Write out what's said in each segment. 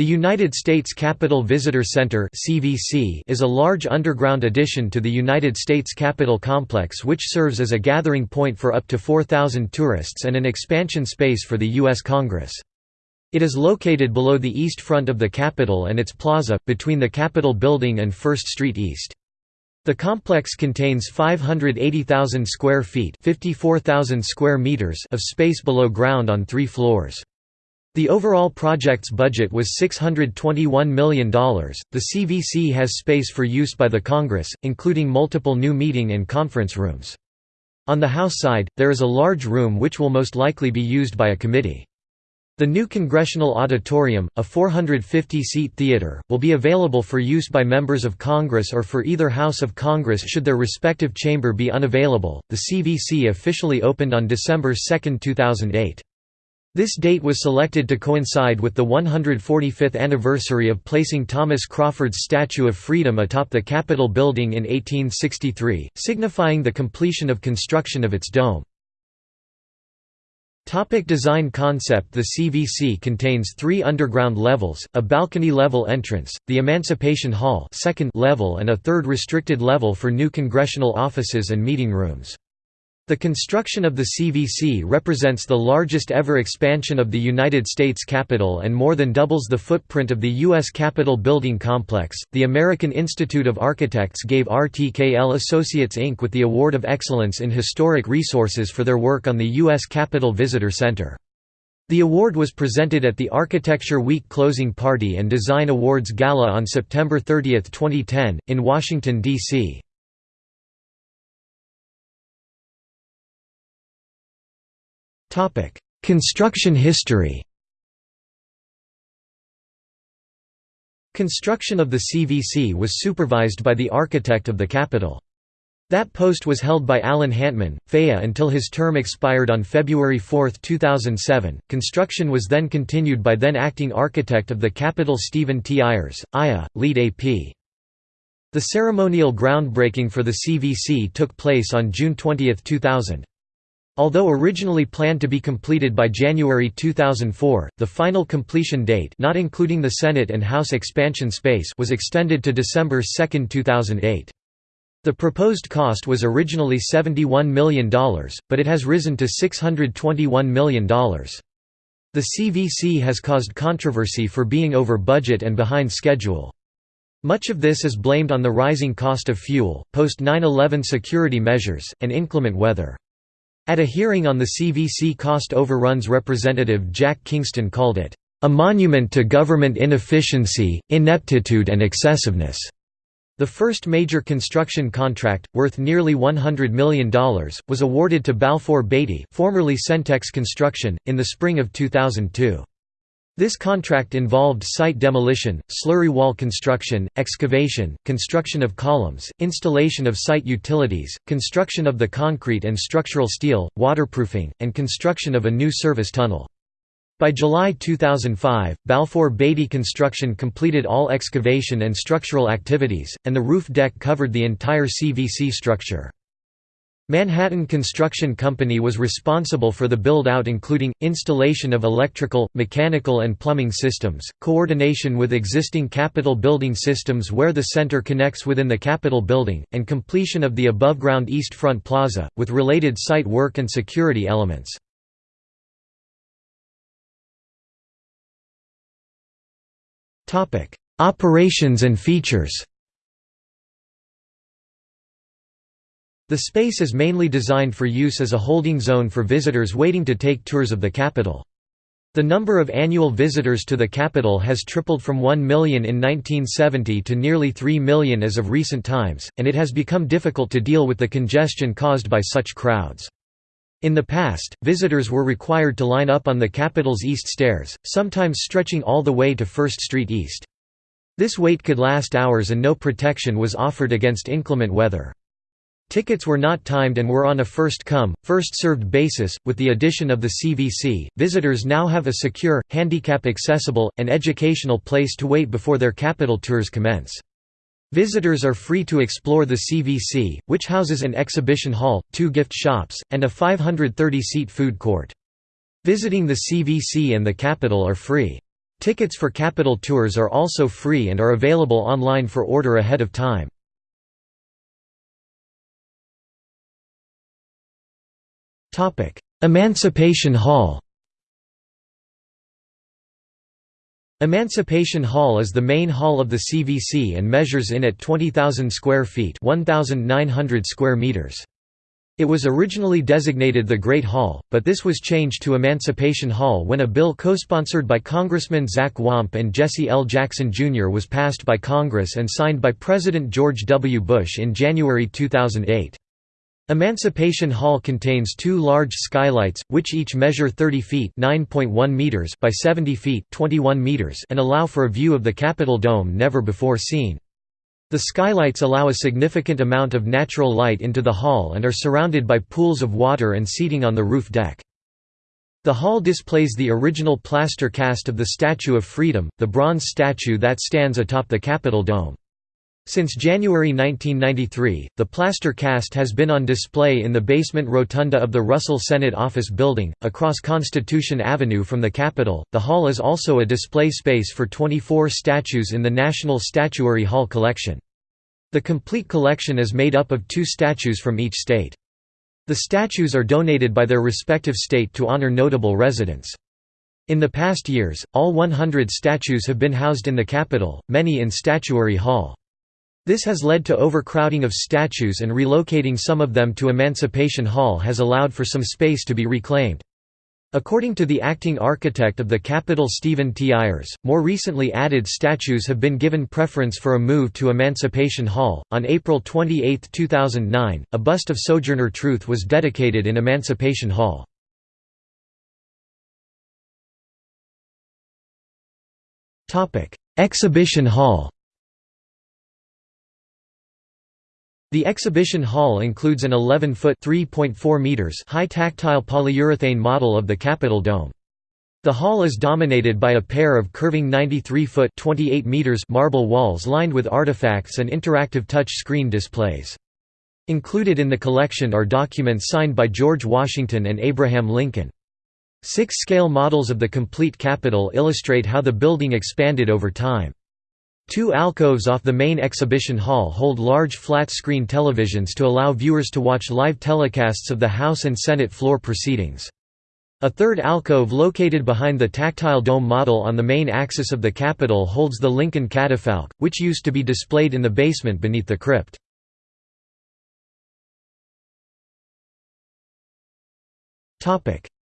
The United States Capitol Visitor Center is a large underground addition to the United States Capitol complex which serves as a gathering point for up to 4,000 tourists and an expansion space for the U.S. Congress. It is located below the east front of the Capitol and its plaza, between the Capitol Building and First Street East. The complex contains 580,000 square feet square meters of space below ground on three floors. The overall project's budget was $621 million. The CVC has space for use by the Congress, including multiple new meeting and conference rooms. On the House side, there is a large room which will most likely be used by a committee. The new Congressional Auditorium, a 450-seat theater, will be available for use by members of Congress or for either House of Congress should their respective chamber be unavailable. The CVC officially opened on December 2, 2008. This date was selected to coincide with the 145th anniversary of placing Thomas Crawford's Statue of Freedom atop the Capitol building in 1863, signifying the completion of construction of its dome. Topic design concept The CVC contains three underground levels, a balcony-level entrance, the Emancipation Hall second level and a third restricted level for new congressional offices and meeting rooms. The construction of the CVC represents the largest ever expansion of the United States Capitol and more than doubles the footprint of the U.S. Capitol building complex. The American Institute of Architects gave RTKL Associates Inc. with the Award of Excellence in Historic Resources for their work on the U.S. Capitol Visitor Center. The award was presented at the Architecture Week closing party and Design Awards Gala on September 30, 2010, in Washington, D.C. Construction history Construction of the CVC was supervised by the architect of the Capitol. That post was held by Alan Hantman, FAIA until his term expired on February 4, 2007. Construction was then continued by then acting architect of the Capitol Stephen T. Ayers, IA, LEED AP. The ceremonial groundbreaking for the CVC took place on June 20, 2000. Although originally planned to be completed by January 2004, the final completion date not including the Senate and House expansion space was extended to December 2, 2008. The proposed cost was originally $71 million, but it has risen to $621 million. The CVC has caused controversy for being over budget and behind schedule. Much of this is blamed on the rising cost of fuel, post-9-11 security measures, and inclement weather. At a hearing on the CVC cost overruns Representative Jack Kingston called it, "...a monument to government inefficiency, ineptitude and excessiveness." The first major construction contract, worth nearly $100 million, was awarded to Balfour Beatty formerly Centex Construction, in the spring of 2002. This contract involved site demolition, slurry wall construction, excavation, construction of columns, installation of site utilities, construction of the concrete and structural steel, waterproofing, and construction of a new service tunnel. By July 2005, Balfour Beatty Construction completed all excavation and structural activities, and the roof deck covered the entire CVC structure. Manhattan Construction Company was responsible for the build-out including, installation of electrical, mechanical and plumbing systems, coordination with existing Capitol building systems where the center connects within the Capitol building, and completion of the above-ground East Front Plaza, with related site work and security elements. Operations and features The space is mainly designed for use as a holding zone for visitors waiting to take tours of the Capitol. The number of annual visitors to the Capitol has tripled from 1 million in 1970 to nearly 3 million as of recent times, and it has become difficult to deal with the congestion caused by such crowds. In the past, visitors were required to line up on the Capitol's east stairs, sometimes stretching all the way to First Street East. This wait could last hours and no protection was offered against inclement weather. Tickets were not timed and were on a first-come, first-served basis. With the addition of the CVC, visitors now have a secure, handicap-accessible, and educational place to wait before their Capitol tours commence. Visitors are free to explore the CVC, which houses an exhibition hall, two gift shops, and a 530-seat food court. Visiting the CVC and the Capitol are free. Tickets for Capitol tours are also free and are available online for order ahead of time. Emancipation Hall Emancipation Hall is the main hall of the CVC and measures in at 20,000 square feet 1,900 square meters. It was originally designated the Great Hall, but this was changed to Emancipation Hall when a bill co-sponsored by Congressman Zach Wamp and Jesse L. Jackson Jr. was passed by Congress and signed by President George W. Bush in January 2008. Emancipation Hall contains two large skylights, which each measure 30 feet meters by 70 feet 21 meters and allow for a view of the Capitol Dome never before seen. The skylights allow a significant amount of natural light into the hall and are surrounded by pools of water and seating on the roof deck. The hall displays the original plaster cast of the Statue of Freedom, the bronze statue that stands atop the Capitol Dome. Since January 1993, the plaster cast has been on display in the basement rotunda of the Russell Senate Office Building, across Constitution Avenue from the Capitol. The hall is also a display space for 24 statues in the National Statuary Hall collection. The complete collection is made up of two statues from each state. The statues are donated by their respective state to honor notable residents. In the past years, all 100 statues have been housed in the Capitol, many in Statuary Hall. This has led to overcrowding of statues and relocating some of them to Emancipation Hall has allowed for some space to be reclaimed. According to the acting architect of the Capitol Stephen T. Ayers, more recently added statues have been given preference for a move to Emancipation Hall. On April 28, 2009, a bust of Sojourner Truth was dedicated in Emancipation Hall. Exhibition Hall The exhibition hall includes an 11-foot high tactile polyurethane model of the Capitol Dome. The hall is dominated by a pair of curving 93-foot marble walls lined with artifacts and interactive touch screen displays. Included in the collection are documents signed by George Washington and Abraham Lincoln. Six scale models of the complete Capitol illustrate how the building expanded over time. Two alcoves off the main exhibition hall hold large flat-screen televisions to allow viewers to watch live telecasts of the House and Senate floor proceedings. A third alcove located behind the tactile dome model on the main axis of the Capitol holds the Lincoln catafalque, which used to be displayed in the basement beneath the crypt.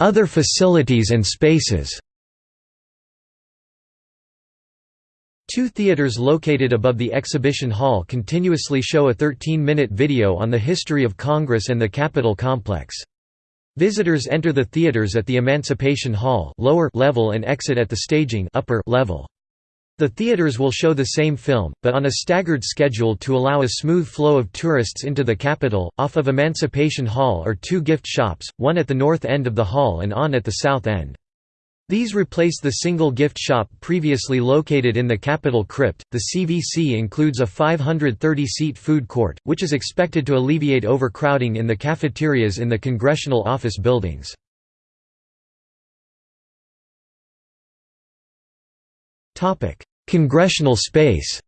Other facilities and spaces Two theaters located above the exhibition hall continuously show a 13-minute video on the history of Congress and the Capitol complex. Visitors enter the theaters at the Emancipation Hall lower level and exit at the staging upper level. The theaters will show the same film, but on a staggered schedule to allow a smooth flow of tourists into the Capitol. Off of Emancipation Hall are two gift shops, one at the north end of the hall and on at the south end. These replace the single gift shop previously located in the Capitol crypt. The CVC includes a 530 seat food court, which is expected to alleviate overcrowding in the cafeterias in the congressional office buildings. Congressional space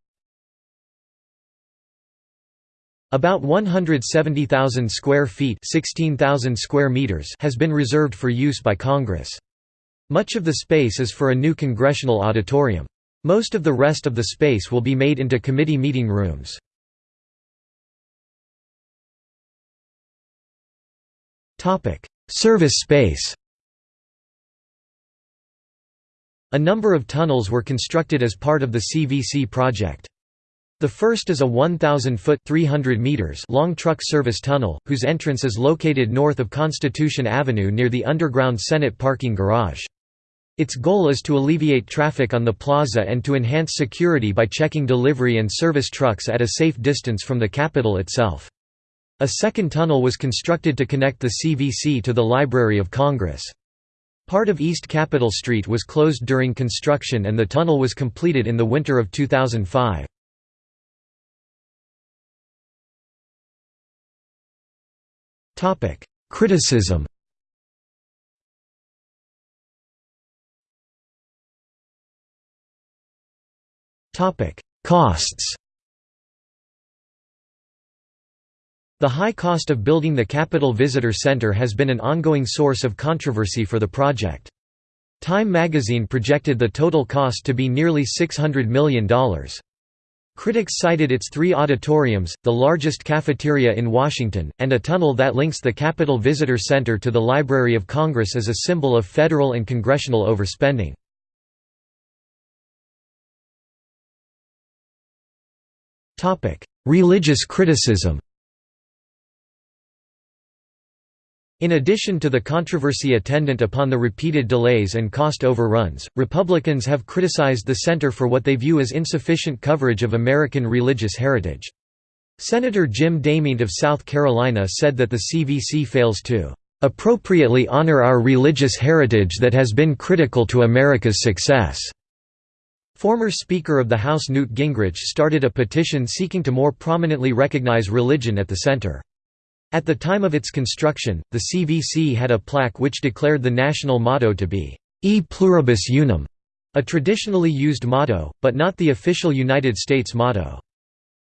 About 170,000 square feet 16,000 square meters has been reserved for use by Congress. Much of the space is for a new congressional auditorium. Most of the rest of the space will be made into committee meeting rooms. Service space A number of tunnels were constructed as part of the CVC project. The first is a 1,000-foot (300 meters) long truck service tunnel, whose entrance is located north of Constitution Avenue near the underground Senate parking garage. Its goal is to alleviate traffic on the plaza and to enhance security by checking delivery and service trucks at a safe distance from the Capitol itself. A second tunnel was constructed to connect the CVC to the Library of Congress. Part of East Capitol Street was closed during construction and the tunnel was completed in the winter of 2005. Criticism Costs The high cost of building the Capitol Visitor Center has been an ongoing source of controversy for the project. Time magazine projected the total cost to be nearly $600 million. Critics cited its three auditoriums, the largest cafeteria in Washington, and a tunnel that links the Capitol Visitor Center to the Library of Congress as a symbol of federal and congressional overspending. Religious criticism In addition to the controversy attendant upon the repeated delays and cost overruns, Republicans have criticized the center for what they view as insufficient coverage of American religious heritage. Senator Jim DeMint of South Carolina said that the CVC fails to appropriately honor our religious heritage that has been critical to America's success." Former Speaker of the House Newt Gingrich started a petition seeking to more prominently recognize religion at the center. At the time of its construction, the CVC had a plaque which declared the national motto to be, E pluribus unum, a traditionally used motto, but not the official United States motto.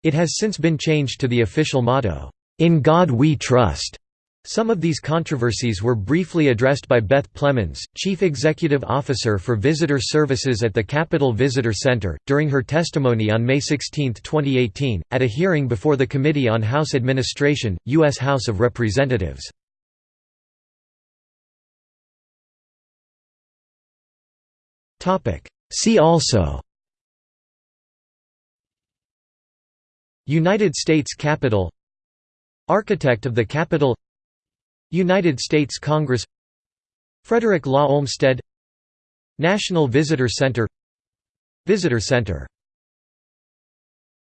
It has since been changed to the official motto, In God We Trust. Some of these controversies were briefly addressed by Beth Plemons, Chief Executive Officer for Visitor Services at the Capitol Visitor Center, during her testimony on May 16, 2018, at a hearing before the Committee on House Administration, U.S. House of Representatives. See also United States Capitol Architect of the Capitol United States Congress Frederick Law Olmsted National Visitor Center Visitor Center